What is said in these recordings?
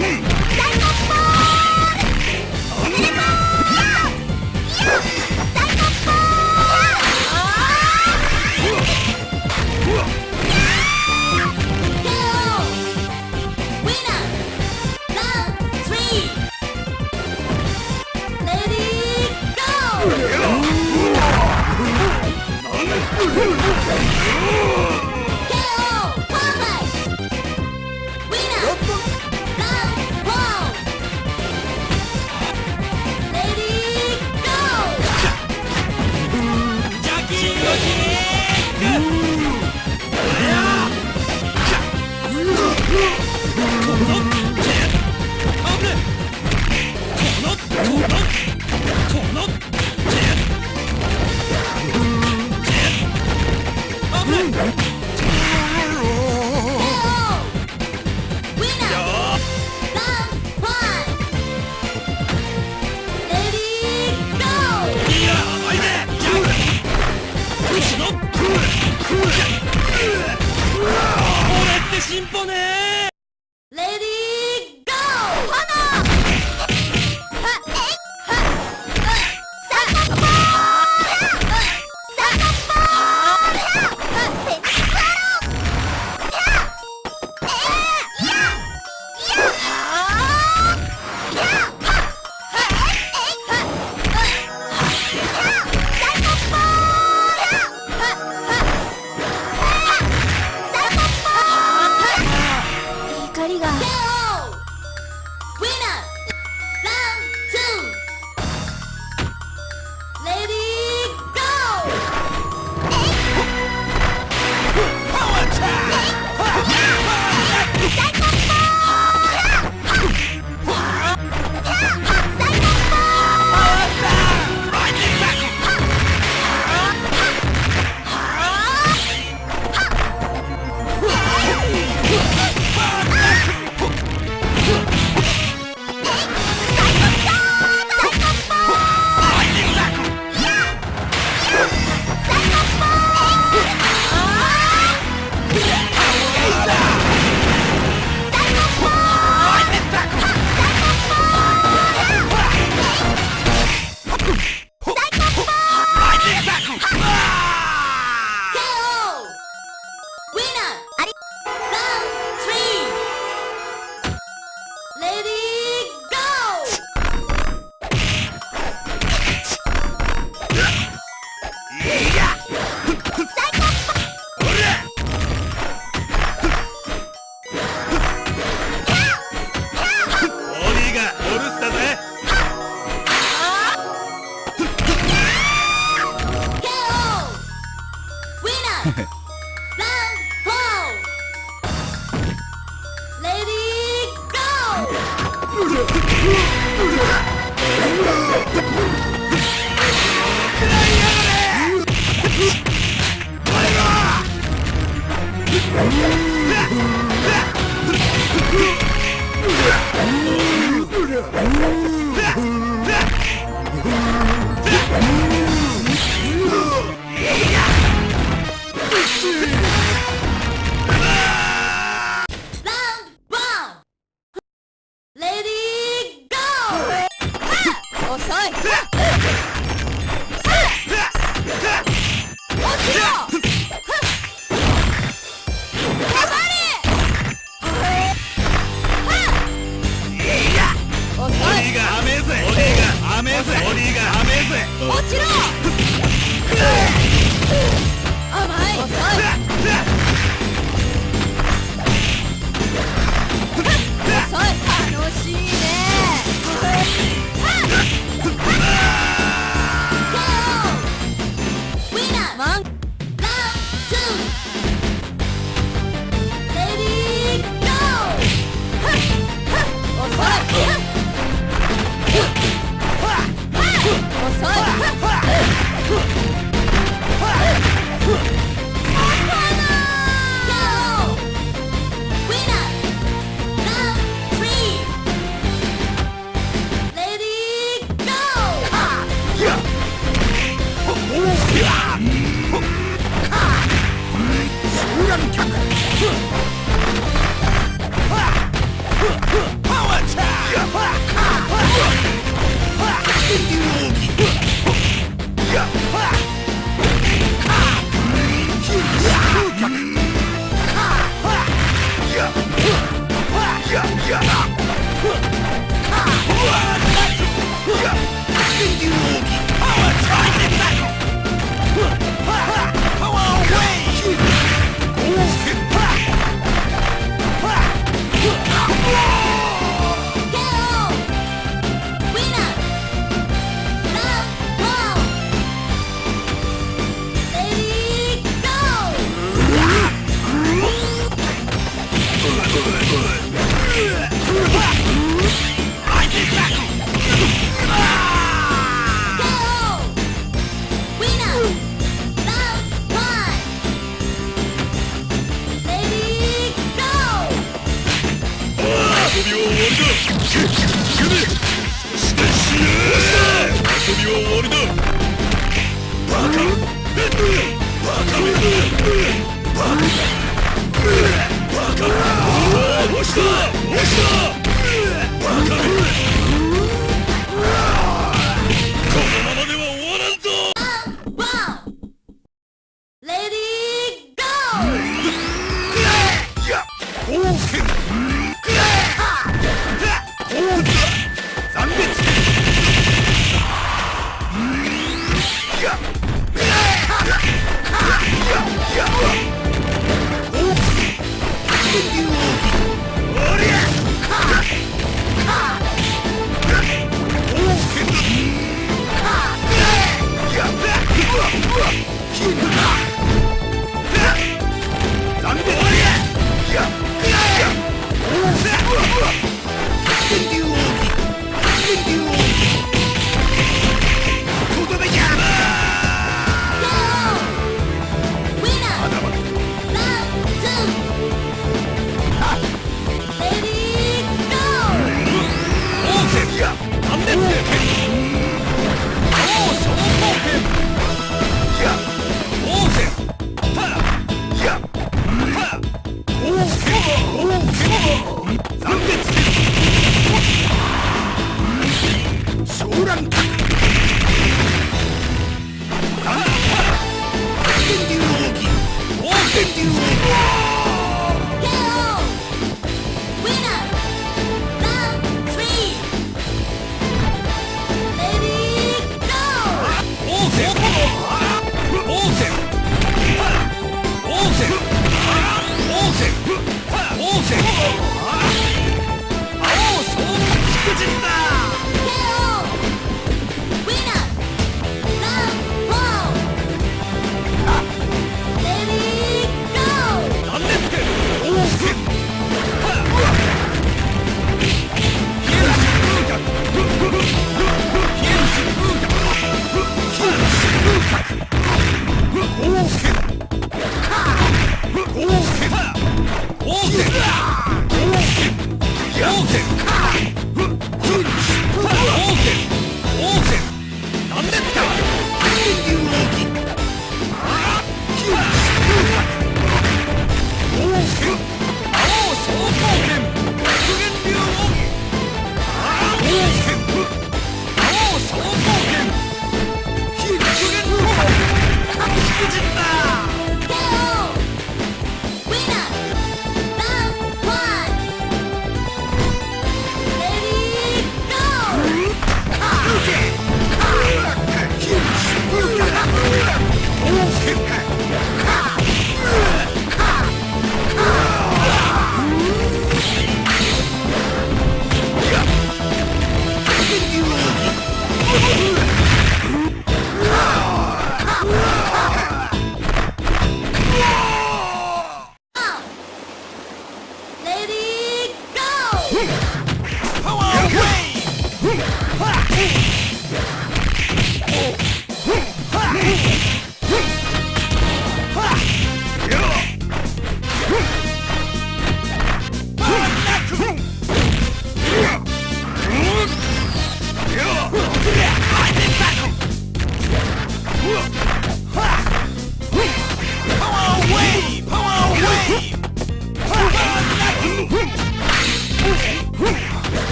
進 Yeah! do? Ugh!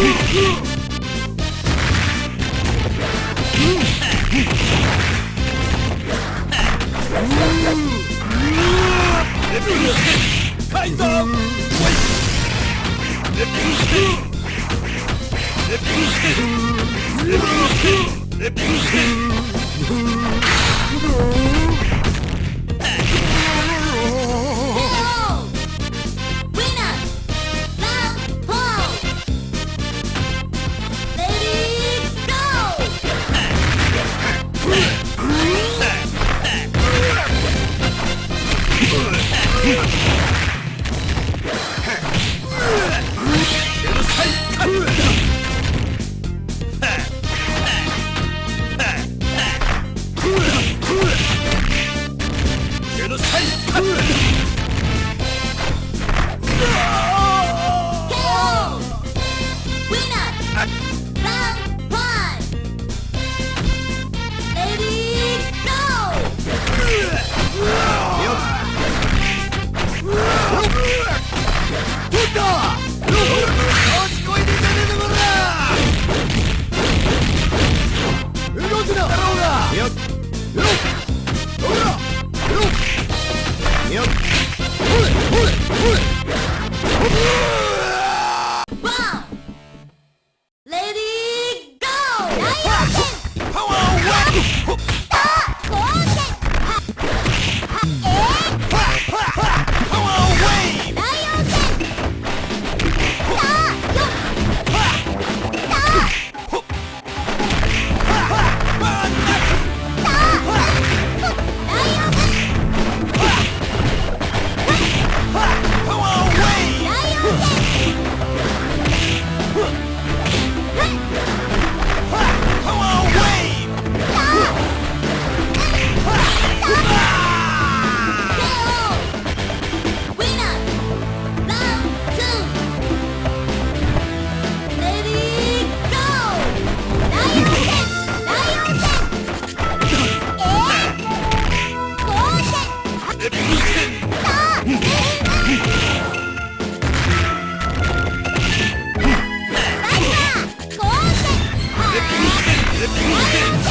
Let's go! Ha ha ha! Let's go.